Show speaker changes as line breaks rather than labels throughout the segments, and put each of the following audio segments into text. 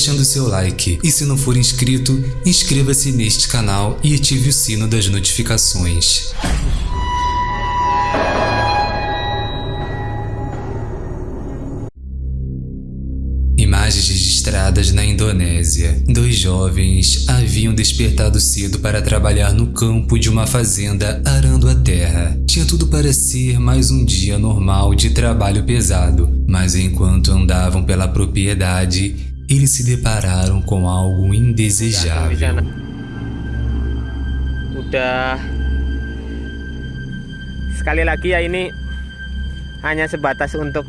deixando seu like e se não for inscrito, inscreva-se neste canal e ative o sino das notificações. Imagens registradas na Indonésia. Dois jovens haviam despertado cedo para trabalhar no campo de uma fazenda arando a terra. Tinha tudo para ser mais um dia normal de trabalho pesado, mas enquanto andavam pela propriedade, eles se depararam com algo indesejável.
Udah sekali lagi ya ini hanya sebatas untuk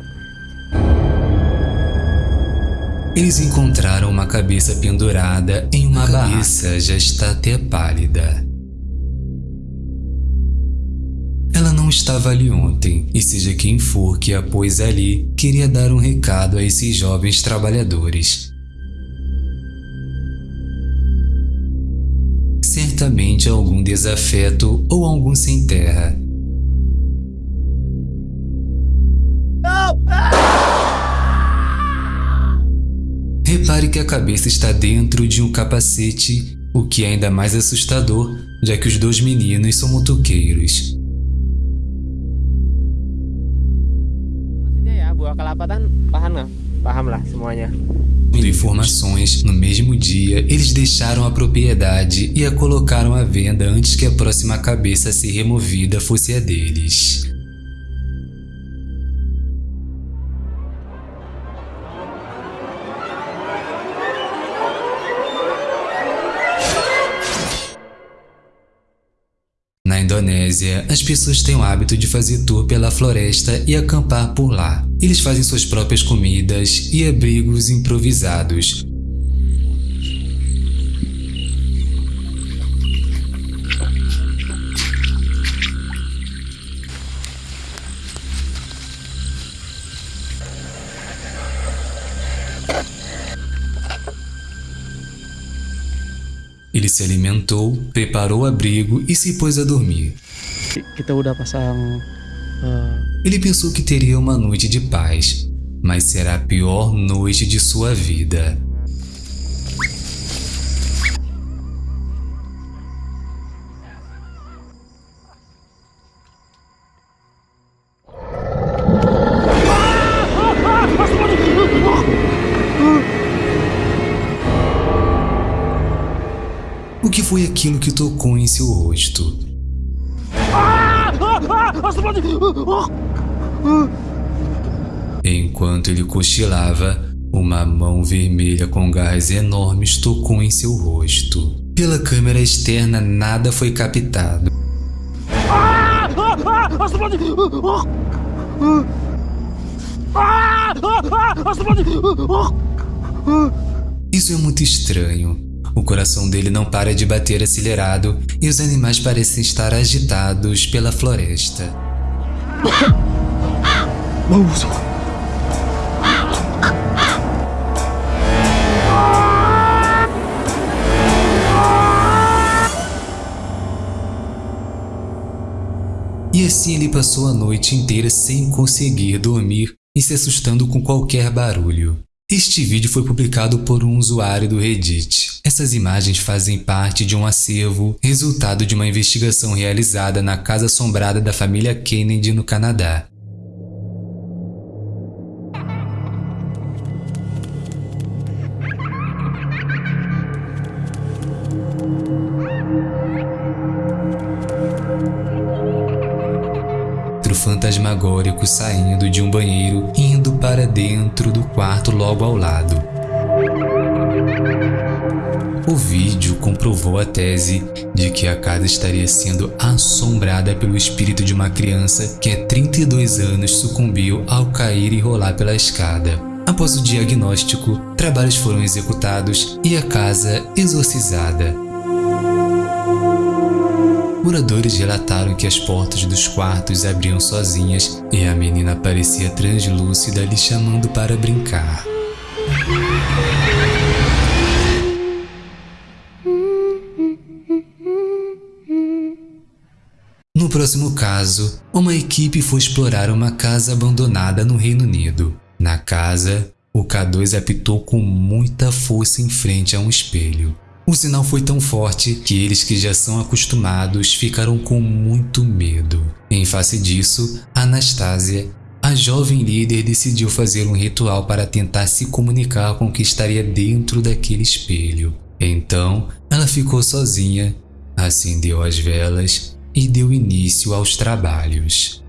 Eles encontraram uma cabeça pendurada em uma. A cabeça já está até pálida. Ela não estava ali ontem, e seja quem for que a pôs ali, queria dar um recado a esses jovens trabalhadores. Certamente algum desafeto ou algum sem terra. Repare que a cabeça está dentro de um capacete, o que é ainda mais assustador, já que os dois meninos são motoqueiros. Informações, no mesmo dia, eles deixaram a propriedade e a colocaram à venda antes que a próxima cabeça a ser removida fosse a deles. Na Indonésia, as pessoas têm o hábito de fazer tour pela floresta e acampar por lá. Eles fazem suas próprias comidas e abrigos improvisados, Ele se alimentou, preparou o abrigo e se pôs a dormir.
Kita udah pasang uh...
Ele pensou que teria uma noite de paz, mas será a pior noite de sua vida. O que foi aquilo que tocou em seu rosto? Enquanto ele cochilava, uma mão vermelha com garras enormes tocou em seu rosto. Pela câmera externa, nada foi captado. Isso é muito estranho. O coração dele não para de bater acelerado e os animais parecem estar agitados pela floresta. E assim ele passou a noite inteira sem conseguir dormir e se assustando com qualquer barulho. Este vídeo foi publicado por um usuário do Reddit. Essas imagens fazem parte de um acervo, resultado de uma investigação realizada na Casa Assombrada da família Kennedy no Canadá. Fantasmagórico saindo de um banheiro indo para dentro do quarto logo ao lado. O vídeo comprovou a tese de que a casa estaria sendo assombrada pelo espírito de uma criança que há 32 anos sucumbiu ao cair e rolar pela escada. Após o diagnóstico, trabalhos foram executados e a casa exorcizada. Moradores relataram que as portas dos quartos abriam sozinhas e a menina parecia translúcida lhe chamando para brincar. No próximo caso, uma equipe foi explorar uma casa abandonada no Reino Unido. Na casa, o K2 apitou com muita força em frente a um espelho. O sinal foi tão forte que eles que já são acostumados ficaram com muito medo. Em face disso, Anastasia, a jovem líder decidiu fazer um ritual para tentar se comunicar com o que estaria dentro daquele espelho. Então, ela ficou sozinha, acendeu as velas e deu início aos trabalhos.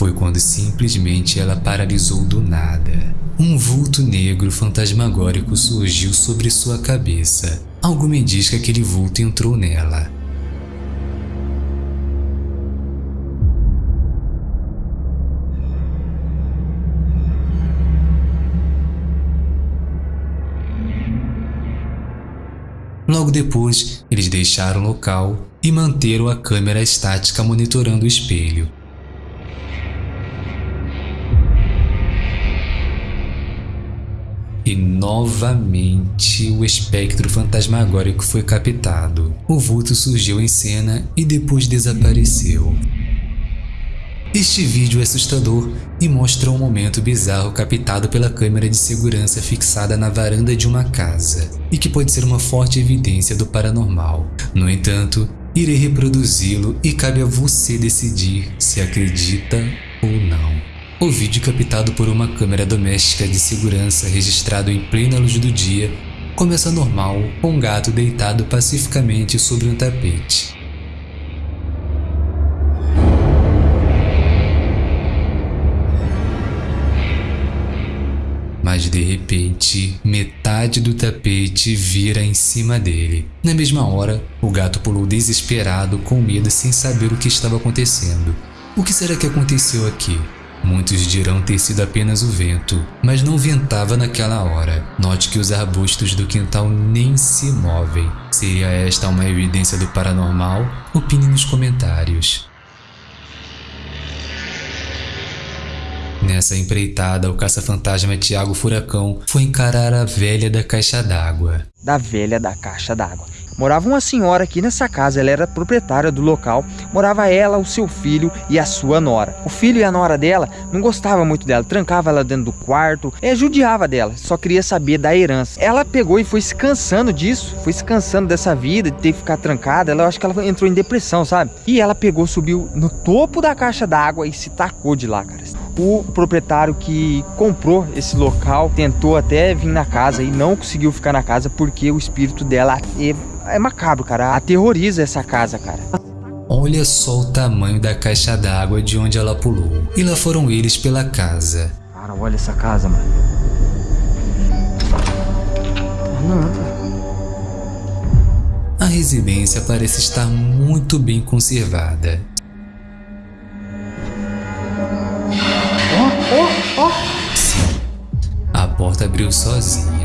Foi quando simplesmente ela paralisou do nada. Um vulto negro fantasmagórico surgiu sobre sua cabeça. Algo me diz que aquele vulto entrou nela. Logo depois, eles deixaram o local e manteram a câmera estática monitorando o espelho, E novamente o espectro fantasmagórico foi captado. O vulto surgiu em cena e depois desapareceu. Este vídeo é assustador e mostra um momento bizarro captado pela câmera de segurança fixada na varanda de uma casa, e que pode ser uma forte evidência do paranormal. No entanto, irei reproduzi-lo e cabe a você decidir se acredita ou não. O vídeo captado por uma câmera doméstica de segurança registrado em plena luz do dia começa normal com um gato deitado pacificamente sobre um tapete. Mas de repente, metade do tapete vira em cima dele. Na mesma hora, o gato pulou desesperado, com medo sem saber o que estava acontecendo. O que será que aconteceu aqui? Muitos dirão ter sido apenas o vento, mas não ventava naquela hora. Note que os arbustos do quintal nem se movem. Seria esta uma evidência do paranormal? Opine nos comentários. Nessa empreitada, o caça-fantasma Tiago Furacão foi encarar a velha da caixa d'água.
Da velha da caixa d'água. Morava uma senhora aqui nessa casa, ela era proprietária do local. Morava ela, o seu filho e a sua nora. O filho e a nora dela não gostava muito dela, trancava ela dentro do quarto, é, judiava dela, só queria saber da herança. Ela pegou e foi se cansando disso, foi se cansando dessa vida, de ter que ficar trancada. Ela, eu acho que ela entrou em depressão, sabe? E ela pegou, subiu no topo da caixa d'água e se tacou de lá, cara. O proprietário que comprou esse local tentou até vir na casa e não conseguiu ficar na casa porque o espírito dela é macabro, cara. Aterroriza essa casa, cara.
Olha só o tamanho da caixa d'água de onde ela pulou. E lá foram eles pela casa.
Cara, olha essa casa, mano. Não,
A residência parece estar muito bem conservada.
Ó, ó, ó.
Sim, a porta abriu sozinha.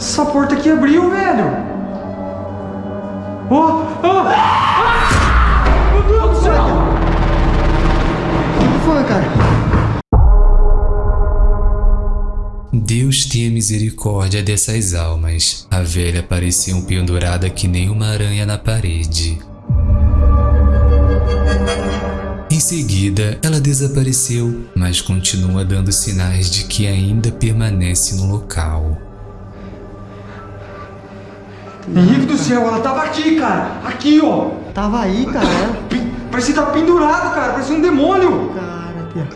Essa porta aqui abriu, velho. Oh, oh. Ah! Meu Deus do céu. O que foi, cara?
Deus tenha misericórdia dessas almas. A velha parecia um pendurada que nem uma aranha na parede. Em seguida, ela desapareceu, mas continua dando sinais de que ainda permanece no local.
Henrique do céu, ela tava aqui, cara. Aqui, ó.
Tava aí, cara. Ela...
Parecia que tava pendurado, cara. Parecia um demônio.
Cara, tia.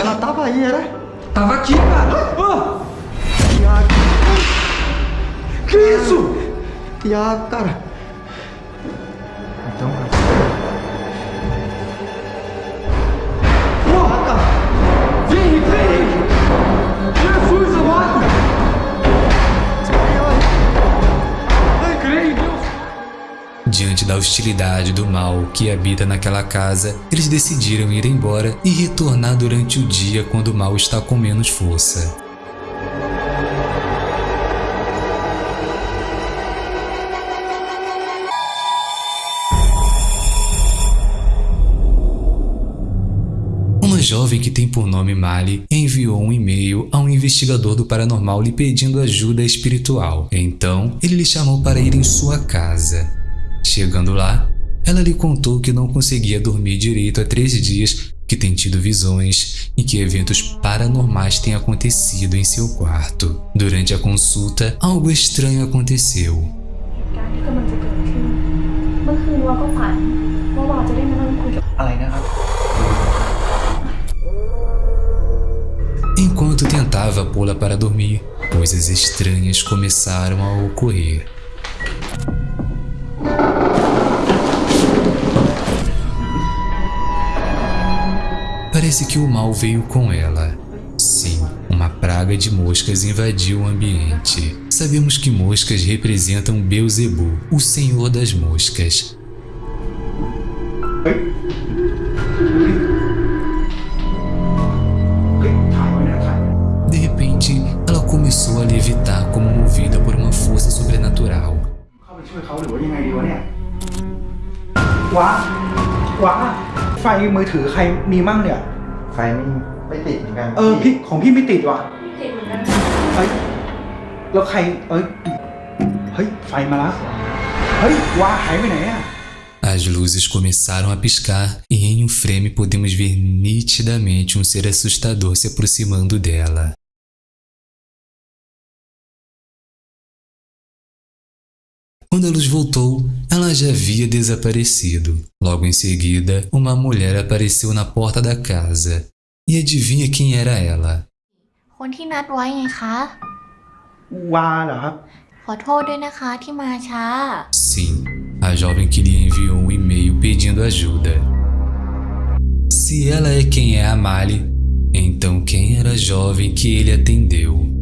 Ela tava aí, era?
Tava aqui, cara. Ah!
Tiago.
Que isso?
Tiago, cara.
Então, cara.
Diante da hostilidade do mal que habita naquela casa, eles decidiram ir embora e retornar durante o dia quando o mal está com menos força. Uma jovem que tem por nome Mali enviou um e-mail a um investigador do paranormal lhe pedindo ajuda espiritual. Então, ele lhe chamou para ir em sua casa. Chegando lá, ela lhe contou que não conseguia dormir direito há três dias, que tem tido visões e que eventos paranormais têm acontecido em seu quarto. Durante a consulta, algo estranho aconteceu. Enquanto tentava pô-la para dormir, coisas estranhas começaram a ocorrer. Parece que o mal veio com ela. Sim, uma praga de moscas invadiu o ambiente. Sabemos que moscas representam Beuzebu, o senhor das moscas. De repente, ela começou a levitar como movida por uma força sobrenatural.
เข้าไปช่วยเขาหรือว่ายังไงดีวะเนี่ยว้าว้าไฟมือถือใครมีมั่งเนี่ย
ไ ฟไม่ไม่ติดเหมือนกัน
เออพี่ของพี่ไม่ติดว่ะ
เด็กเหมือนกัน
เฮ้ยแล้วใครเอ้ยเฮ้ยไฟมาแล้วเฮ้ยว้าหายไปไหนอ่ะ
As luzes começaram a piscar e em um frame podemos ver nitidamente um ser assustador se aproximando dela. Quando a luz voltou, ela já havia desaparecido. Logo em seguida, uma mulher apareceu na porta da casa. E adivinha quem era ela? Sim, a jovem que lhe enviou um e-mail pedindo ajuda. Se ela é quem é a Mali, então quem era a jovem que ele atendeu?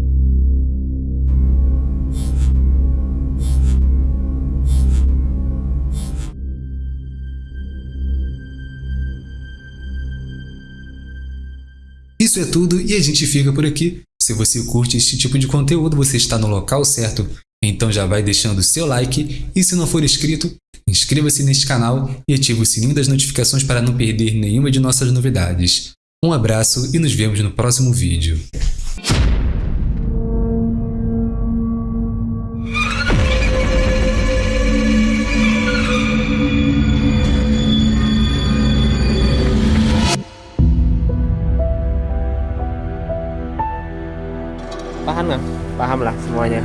Isso é tudo e a gente fica por aqui. Se você curte este tipo de conteúdo, você está no local certo. Então já vai deixando o seu like e se não for inscrito, inscreva-se neste canal e ative o sininho das notificações para não perder nenhuma de nossas novidades. Um abraço e nos vemos no próximo vídeo. paham nggak? Paham lah semuanya.